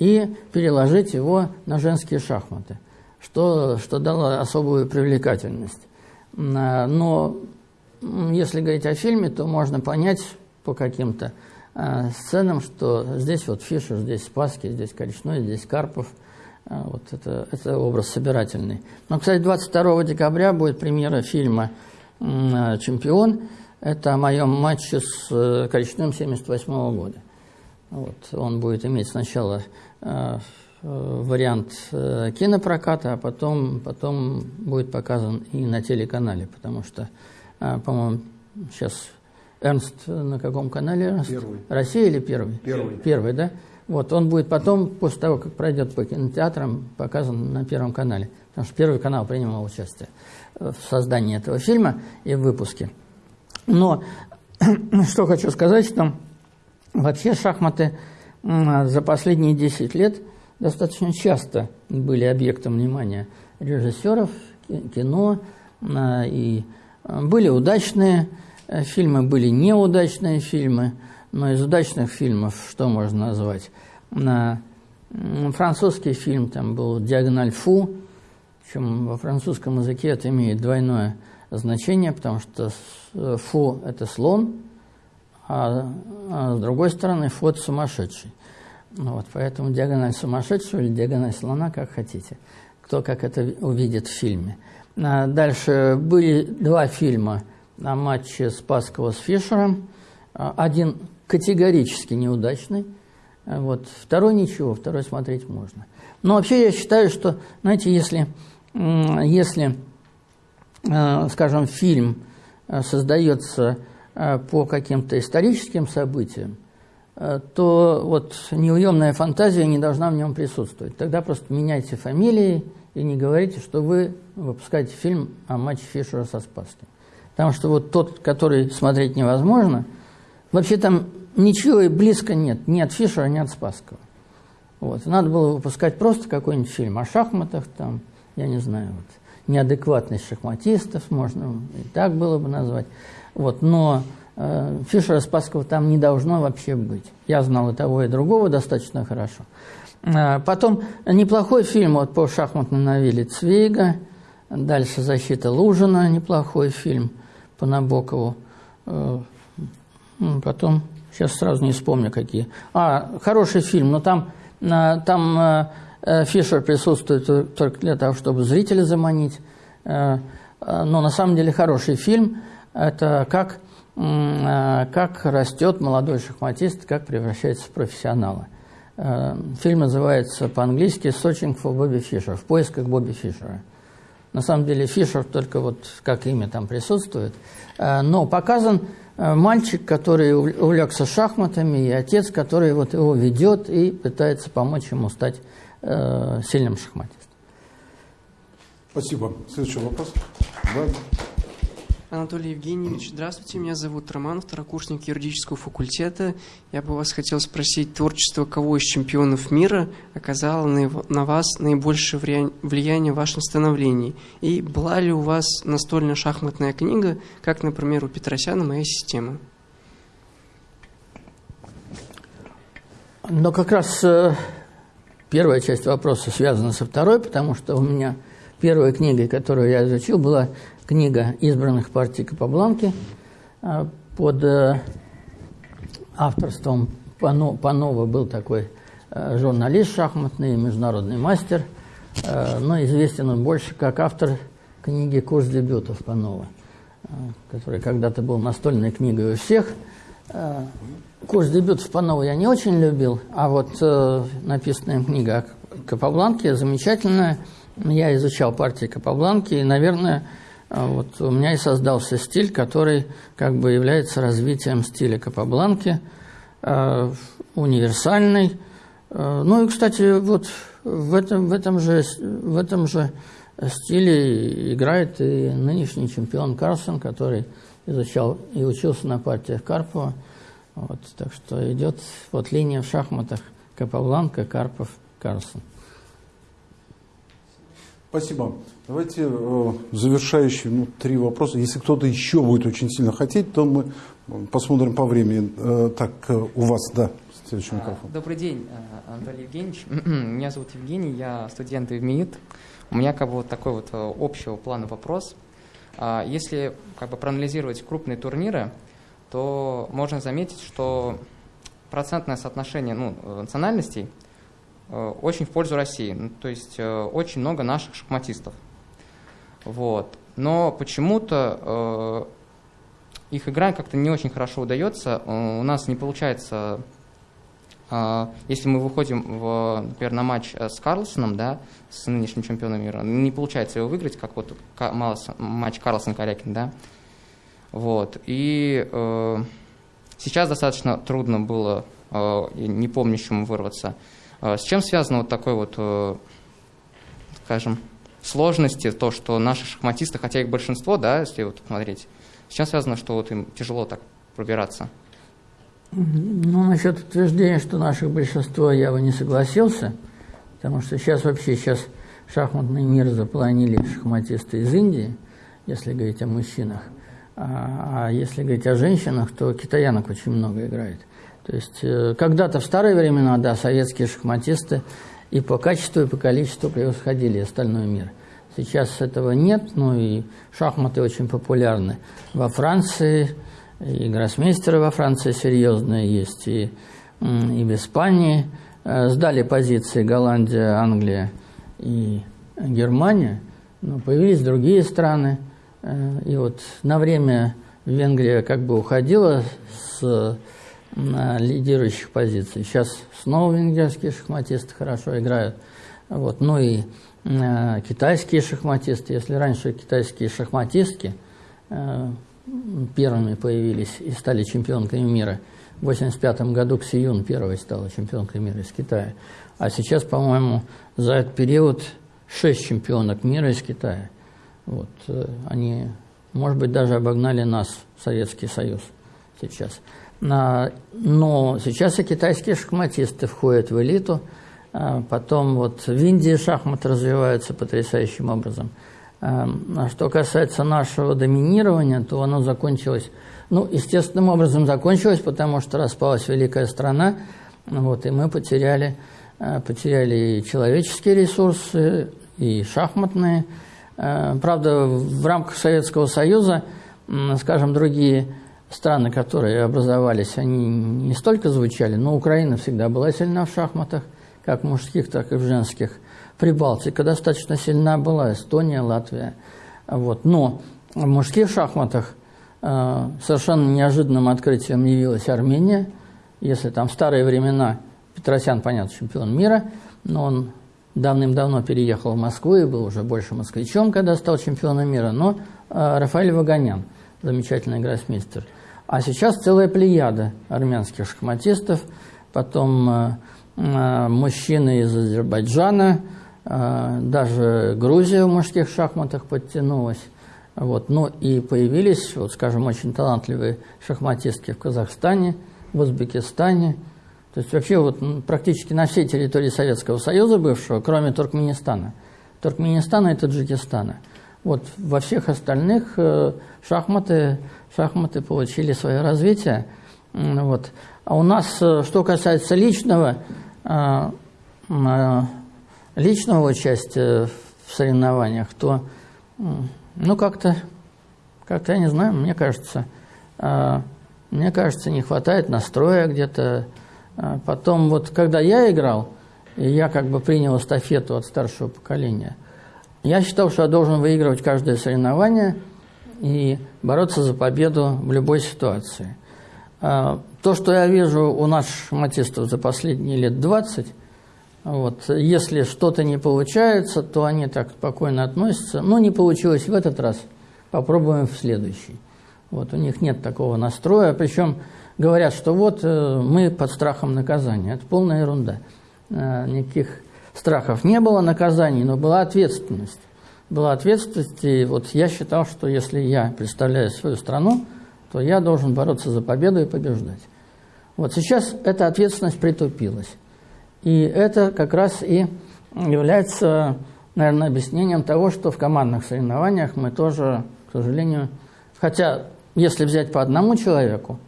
и переложить его на женские шахматы, что, что дало особую привлекательность. А, но если говорить о фильме, то можно понять по каким-то а, сценам, что здесь вот Фишер, здесь Спасский, здесь Коричной, здесь Карпов. Вот это, это образ собирательный. Но, кстати, 22 декабря будет премьера фильма «Чемпион», это о моем матче с э, Коричным 78 -го года. Вот, он будет иметь сначала э, вариант э, кинопроката, а потом, потом будет показан и на телеканале, потому что, э, по-моему, сейчас Эрнст на каком канале? Эрнст? Первый. Россия или первый? Первый. Первый, да? Вот, он будет потом, после того, как пройдет по кинотеатрам, показан на Первом канале. Потому что Первый канал принимал участие в создании этого фильма и в выпуске. Но что хочу сказать, что вообще шахматы за последние 10 лет достаточно часто были объектом внимания режиссеров, кино, а, и а, были удачные э, фильмы, были неудачные фильмы, но из удачных фильмов что можно назвать? Французский фильм там был «Диагональ Фу», причем во французском языке это имеет двойное потому что фу – это слон, а, а с другой стороны фу – это сумасшедший. Ну, вот, поэтому диагональ сумасшедшего или диагональ слона, как хотите. Кто как это увидит в фильме. А дальше были два фильма на матче Спасского с Фишером. А, один категорически неудачный. Вот. Второй ничего, второй смотреть можно. Но вообще я считаю, что, знаете, если, если скажем, фильм создается по каким-то историческим событиям, то вот неуемная фантазия не должна в нем присутствовать. Тогда просто меняйте фамилии и не говорите, что вы выпускаете фильм о матче Фишера со Спасским. Потому что вот тот, который смотреть невозможно, вообще там ничего и близко нет, ни от Фишера, ни от Спасского. Вот. Надо было выпускать просто какой-нибудь фильм о шахматах, там, я не знаю, вот, неадекватность шахматистов, можно и так было бы назвать. Вот. Но э, Фишера Спасского там не должно вообще быть. Я знал и того, и другого достаточно хорошо. Э, потом неплохой фильм вот, по шахматной новелле Цвейга, дальше «Защита Лужина», неплохой фильм по Набокову. Э, потом, сейчас сразу не вспомню какие. А, хороший фильм, но там, э, там э, Фишер присутствует только для того, чтобы зрителя заманить. Но на самом деле хороший фильм – это как, как растет молодой шахматист, как превращается в профессионала. Фильм называется по-английски «Searching for Bobby Fischer» – «В поисках Бобби Фишера». На самом деле Фишер только вот как имя там присутствует. Но показан Э, мальчик, который увлекся шахматами, и отец, который вот его ведет и пытается помочь ему стать э, сильным шахматистом. Спасибо. Следующий вопрос. Да. Анатолий Евгеньевич, здравствуйте. Меня зовут Роман, второкурсник юридического факультета. Я бы вас хотел спросить, творчество кого из чемпионов мира оказало на, на вас наибольшее влияние в вашем становлении? И была ли у вас настольно-шахматная книга, как, например, у Петросяна «Моя система»? Но как раз э, первая часть вопроса связана со второй, потому что у меня первой книгой, которую я изучил, была книга избранных партий Капабланки а, под э, авторством Панова был такой э, журналист шахматный, международный мастер, э, но известен он больше как автор книги «Курс дебютов» Панова, который когда-то был настольной книгой у всех. Курс дебютов Панова я не очень любил, а вот написанная книга Капабланки замечательная. Я изучал партии Капабланки, и, наверное, а вот у меня и создался стиль, который как бы является развитием стиля Капабланки, э, универсальный. Э, ну и, кстати, вот в этом, в, этом же, в этом же стиле играет и нынешний чемпион Карлсон, который изучал и учился на партиях Карпова. Вот, так что идет вот линия в шахматах Капабланка, Карпов, Карлсон. Спасибо. Давайте э, завершающие ну, три вопроса. Если кто-то еще будет очень сильно хотеть, то мы посмотрим по времени. Э, так, э, у вас, да, следующий микрофон. Добрый день, э, Анатолий Евгеньевич. Меня зовут Евгений, я студент ИВМИИТ. У меня как бы вот такой вот э, общего плана вопрос. А, если как бы проанализировать крупные турниры, то можно заметить, что процентное соотношение ну, национальностей – Э, очень в пользу России. Ну, то есть э, очень много наших шахматистов. Вот. Но почему-то э, их игра как-то не очень хорошо удается. У нас не получается, если мы выходим, в, например, на матч с Карлсоном, да, с нынешним чемпионом мира, не получается его выиграть, как вот матч Карлсон-Корякин, да. Вот. И сейчас достаточно трудно было не помнящему вырваться. А с чем связано вот такой вот, э, скажем, сложности, то, что наши шахматисты, хотя их большинство, да, если вот смотреть, с чем связано, что вот им тяжело так пробираться? Ну, насчет утверждения, что наших большинство, я бы не согласился, потому что сейчас вообще, сейчас шахматный мир заполонили шахматисты из Индии, если говорить о мужчинах. А, а если говорить о женщинах, то китаянок очень много играет. То есть э, когда-то в старые времена, да, советские шахматисты и по качеству, и по количеству превосходили остальной мир. Сейчас этого нет, ну и шахматы очень популярны. Во Франции, и гроссмейстеры во Франции серьезные есть, и, и в Испании. Э, сдали позиции Голландия, Англия и Германия, но появились другие страны. И вот на время Венгрия как бы уходила с лидирующих позиций. Сейчас снова венгерские шахматисты хорошо играют. Вот. Ну и э, китайские шахматисты. Если раньше китайские шахматистки э, первыми появились и стали чемпионками мира, в 1985 году Ксиюн первой стала чемпионкой мира из Китая. А сейчас, по-моему, за этот период шесть чемпионок мира из Китая. Вот. Э, они, может быть, даже обогнали нас, Советский Союз, сейчас. Но сейчас и китайские шахматисты входят в элиту. А потом вот в Индии шахмат развивается потрясающим образом. А что касается нашего доминирования, то оно закончилось, ну, естественным образом закончилось, потому что распалась великая страна, вот, и мы потеряли, а, потеряли и человеческие ресурсы, и шахматные. Правда, в рамках Советского Союза, скажем, другие страны, которые образовались, они не столько звучали, но Украина всегда была сильна в шахматах, как в мужских, так и в женских. Прибалтика достаточно сильна была, Эстония, Латвия. Вот. Но в мужских шахматах э, совершенно неожиданным открытием явилась Армения. Если там старые времена Петросян, понятно, чемпион мира, но он давным-давно переехал в Москву и был уже больше москвичом, когда стал чемпионом мира, но э, Рафаэль Ваганян, замечательный гроссмейстер – а сейчас целая плеяда армянских шахматистов, потом э, э, мужчины из Азербайджана, э, даже Грузия в мужских шахматах подтянулась. Вот. Ну и появились, вот, скажем, очень талантливые шахматистки в Казахстане, в Узбекистане. То есть вообще вот практически на всей территории Советского Союза бывшего, кроме Туркменистана. Туркменистана и Таджикистана. Вот во всех остальных шахматы шахматы получили свое развитие. Вот. А у нас, э, что касается личного, э, э, личного участия в соревнованиях, то, ну, как-то, как-то, я не знаю, мне кажется, мне кажется, не хватает настроя где-то. Потом, вот, когда я играл, и я как бы принял эстафету от старшего поколения, я считал, что я должен выигрывать каждое соревнование – и бороться за победу в любой ситуации. А, то, что я вижу у наших шахматистов за последние лет 20, вот, если что-то не получается, то они так спокойно относятся. Ну, не получилось в этот раз, попробуем в следующий. Вот, у них нет такого настроя, причем говорят, что вот э, мы под страхом наказания. Это полная ерунда. Э, никаких страхов не было наказаний, но была ответственность была ответственность, и вот я считал, что если я представляю свою страну, то я должен бороться за победу и побеждать. Вот сейчас эта ответственность притупилась. И это как раз и является, наверное, объяснением того, что в командных соревнованиях мы тоже, к сожалению, хотя если взять по одному человеку,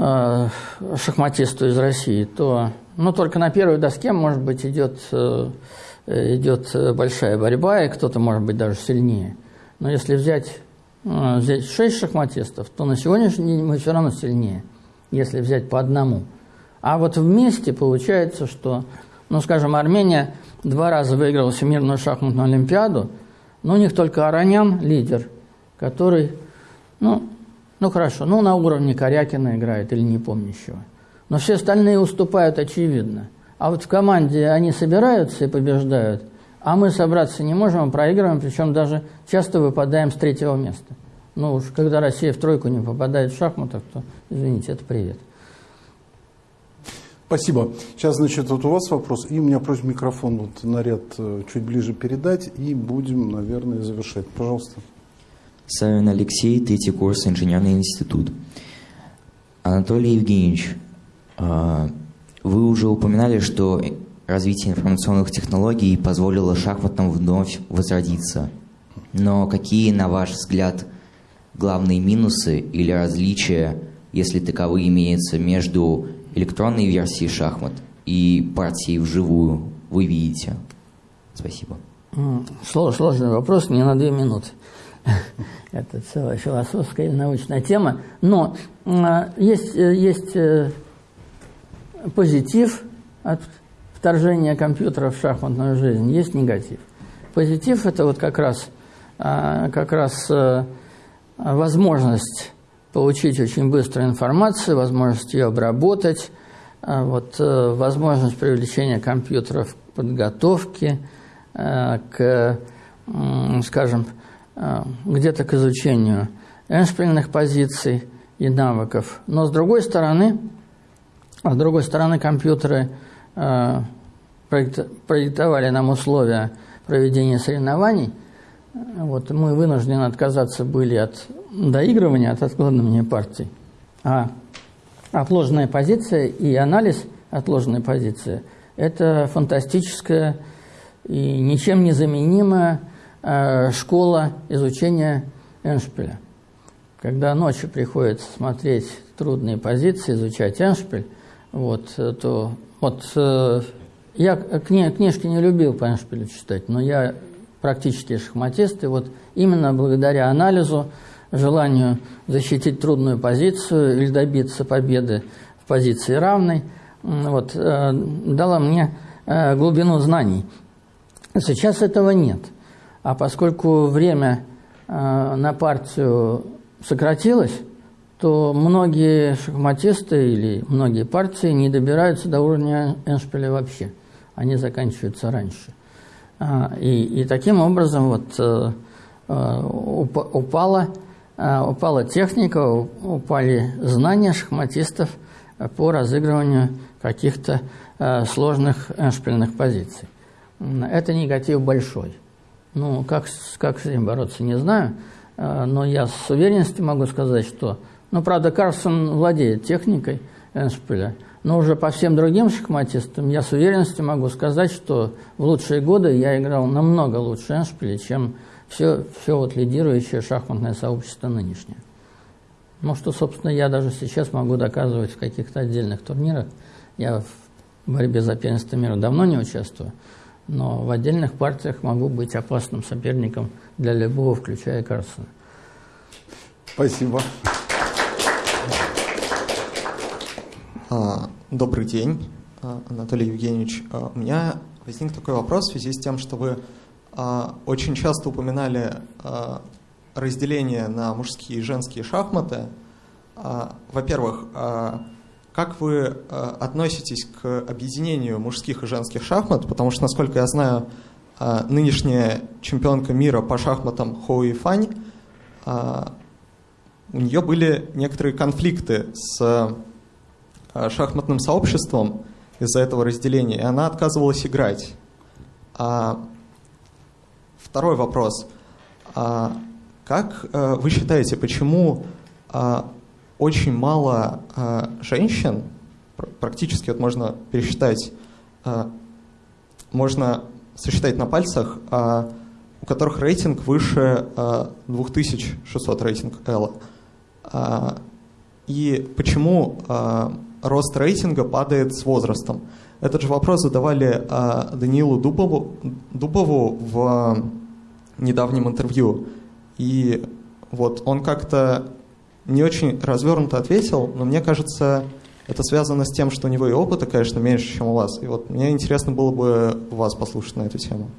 э, шахматисту из России, то ну, только на первой доске, может быть, идет э, идет большая борьба, и кто-то может быть даже сильнее. Но если взять, э, взять 6 шахматистов, то на сегодняшний день мы все равно сильнее, если взять по одному. А вот вместе получается, что, ну, скажем, Армения два раза выиграла Всемирную шахматную олимпиаду, но у них только Аранян лидер, который, ну, ну хорошо, ну на уровне Корякина играет или не помнящего. Но все остальные уступают очевидно – а вот в команде они собираются и побеждают, а мы собраться не можем, проигрываем, причем даже часто выпадаем с третьего места. Ну уж когда Россия в тройку не попадает в шахматах, то, извините, это привет. Спасибо. Сейчас, значит, вот у вас вопрос, и у меня просьба микрофон вот на ряд э, чуть ближе передать, и будем, наверное, завершать. Пожалуйста. Савин Алексей, третий курс, инженерный институт. Анатолий Евгеньевич, а, вы уже упоминали, что развитие информационных технологий позволило шахматам вновь возродиться. Но какие, на ваш взгляд, главные минусы или различия, если таковые имеются между электронной версией шахмат и партией вживую, вы видите? Спасибо. Сложный вопрос, не на две минуты. Это целая философская и научная тема. Но а, есть, э, есть э, позитив от вторжения компьютера в шахматную жизнь, есть негатив. Позитив – это вот как раз, а, как раз э, возможность получить очень быстро информацию, возможность ее обработать, а вот, возможность привлечения компьютеров к подготовке, к, скажем, где-то к изучению эншпильных позиций и навыков. Но с другой стороны, с другой стороны компьютеры проектовали нам условия проведения соревнований. Вот мы вынуждены отказаться были от доигрывания, от откладывания партий. А отложенная позиция и анализ отложенной позиции – это фантастическая и ничем не заменимая э, школа изучения Эншпиля. Когда ночью приходится смотреть трудные позиции, изучать Эншпиль, вот, то вот э, я кни, книжки не любил по Эншпилю читать, но я практически шахматист, и вот именно благодаря анализу желанию защитить трудную позицию или добиться победы в позиции равной, вот, э, дала мне э, глубину знаний. Сейчас этого нет. А поскольку время э, на партию сократилось, то многие шахматисты или многие партии не добираются до уровня Эншпиля вообще. Они заканчиваются раньше. А, и, и таким образом вот упала а, упала техника, упали знания шахматистов по разыгрыванию каких-то сложных шпильных позиций. Это негатив большой. Ну, как, как с этим бороться, не знаю, а, но я с уверенностью могу сказать, что... Ну, правда, Карлсон владеет техникой Эншпиля, но уже по всем другим шахматистам я с уверенностью могу сказать, что в лучшие годы я играл намного лучше Эншпиля, чем все, все вот лидирующее шахматное сообщество нынешнее. Ну, что, собственно, я даже сейчас могу доказывать в каких-то отдельных турнирах. Я в борьбе за первенство мира давно не участвую, но в отдельных партиях могу быть опасным соперником для любого, включая Карлсона. Спасибо. А, добрый день, а, Анатолий Евгеньевич. А, у меня возник такой вопрос в связи с тем, что вы очень часто упоминали разделение на мужские и женские шахматы. Во-первых, как вы относитесь к объединению мужских и женских шахмат? Потому что, насколько я знаю, нынешняя чемпионка мира по шахматам Хоуи Фань, у нее были некоторые конфликты с шахматным сообществом из-за этого разделения, и она отказывалась играть. Второй вопрос. А как э, вы считаете, почему а, очень мало а, женщин, практически вот можно пересчитать, можно сосчитать на пальцах, у которых рейтинг выше 2600 рейтинг L. И почему рост рейтинга падает с возрастом? Этот же вопрос задавали Даниилу Дубову, Дубову в недавнем интервью. И вот он как-то не очень развернуто ответил, но мне кажется, это связано с тем, что у него и опыта, конечно, меньше, чем у вас. И вот мне интересно было бы вас послушать на эту тему.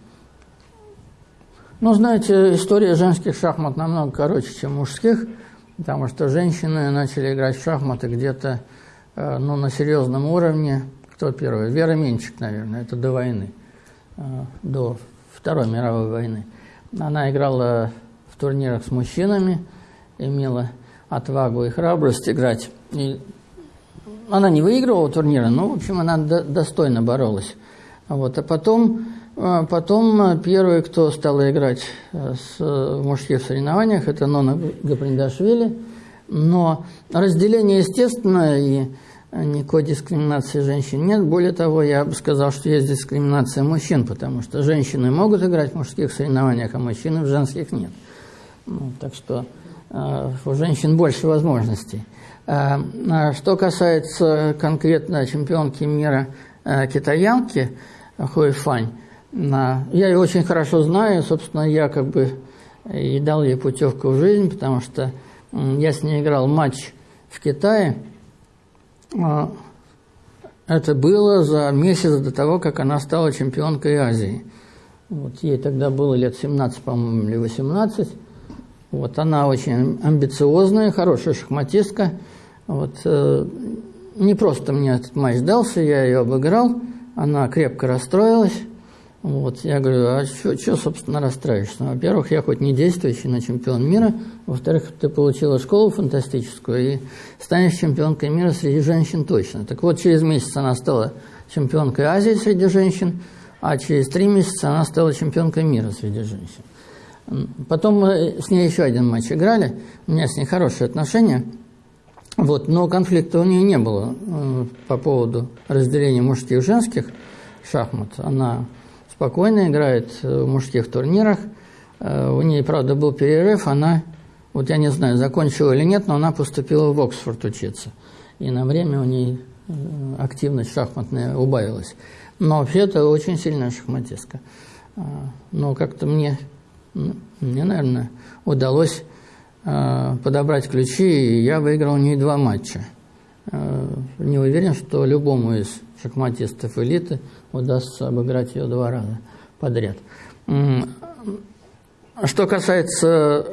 Ну, знаете, история женских шахмат намного короче, чем мужских, потому что женщины начали играть в шахматы где-то э, ну, на серьезном уровне. Кто первый? Вера Менчик, наверное, это до войны, э, до Второй мировой войны. Она играла в турнирах с мужчинами, имела отвагу и храбрость играть. И она не выигрывала турниры, но, в общем, она до, достойно боролась. Вот. А потом, а, потом первый, кто стал играть э, с, в мужских соревнованиях, это Нона Гаприндашвили. Но разделение, естественно, и никакой дискриминации женщин нет. Более того, я бы сказал, что есть дискриминация мужчин, потому что женщины могут играть в мужских соревнованиях, а мужчины в женских нет. Ну, так что э, у женщин больше возможностей. Э, что касается конкретно чемпионки мира э, китаянки Хуэфань, я ее очень хорошо знаю, собственно, я как бы и дал ей путевку в жизнь, потому что я с ней играл матч в Китае – а, это было за месяц до того, как она стала чемпионкой Азии. Вот ей тогда было лет 17, по-моему, или 18. Вот, она очень амбициозная, хорошая шахматистка. Вот, э, не просто мне этот матч дался, я ее обыграл, она крепко расстроилась. Вот, я говорю, а что, собственно, расстраиваешься? Во-первых, я хоть не действующий, но чемпион мира. Во-вторых, ты получила школу фантастическую и станешь чемпионкой мира среди женщин точно. Так вот, через месяц она стала чемпионкой Азии среди женщин, а через три месяца она стала чемпионкой мира среди женщин. Потом мы с ней еще один матч играли, у меня с ней хорошие отношения, вот, но конфликта у нее не было э, по поводу разделения мужских и женских шахмат. Она спокойно играет в мужских турнирах. Э, у нее, правда, был перерыв, она, вот я не знаю, закончила или нет, но она поступила в Оксфорд учиться. И на время у нее э, активность шахматная убавилась. Но вообще это очень сильная шахматистка. Э, но как-то мне, мне, наверное, удалось подобрать ключи, и я выиграл у нее два матча. Не уверен, что любому из шахматистов элиты удастся обыграть ее два раза подряд. Что касается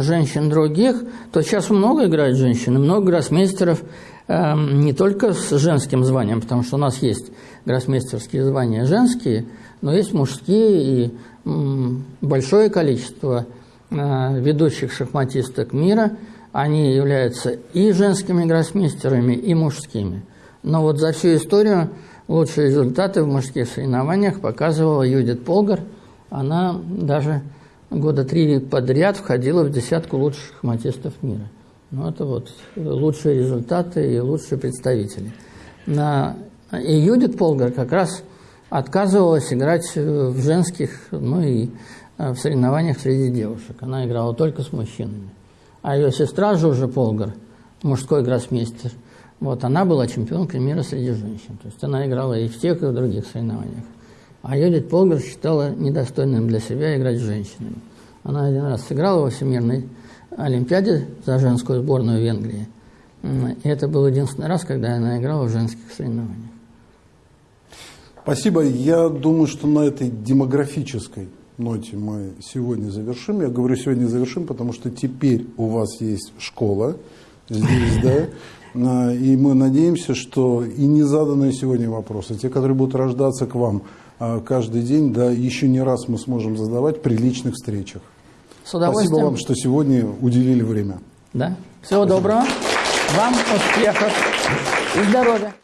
женщин других, то сейчас много играют женщины, много гроссмейстеров, не только с женским званием, потому что у нас есть гроссмейстерские звания женские, но есть мужские и большое количество э, ведущих шахматисток мира, они являются и женскими гроссмейстерами, и мужскими. Но вот за всю историю лучшие результаты в мужских соревнованиях показывала Юдит Полгар. Она даже года три подряд входила в десятку лучших шахматистов мира. Ну, это вот лучшие результаты и лучшие представители. И Юдит Полгар как раз отказывалась играть в женских, ну и э, в соревнованиях среди девушек. Она играла только с мужчинами. А ее сестра Жужа Полгар, мужской гроссмейстер – вот, она была чемпионкой мира среди женщин. То есть она играла и в тех, и в других соревнованиях. А Юдит Полгар считала недостойным для себя играть с женщинами. Она один раз сыграла во Всемирной Олимпиаде за женскую сборную Венгрии. И это был единственный раз, когда она играла в женских соревнованиях. Спасибо. Я думаю, что на этой демографической ноте мы сегодня завершим. Я говорю сегодня завершим, потому что теперь у вас есть школа здесь, да, и мы надеемся, что и незаданные сегодня вопросы, те, которые будут рождаться к вам а, каждый день, да, еще не раз мы сможем задавать при личных встречах. С удовольствием. Спасибо вам, что сегодня уделили время. Да. Всего Спасибо. доброго. Вам успехов и здоровья.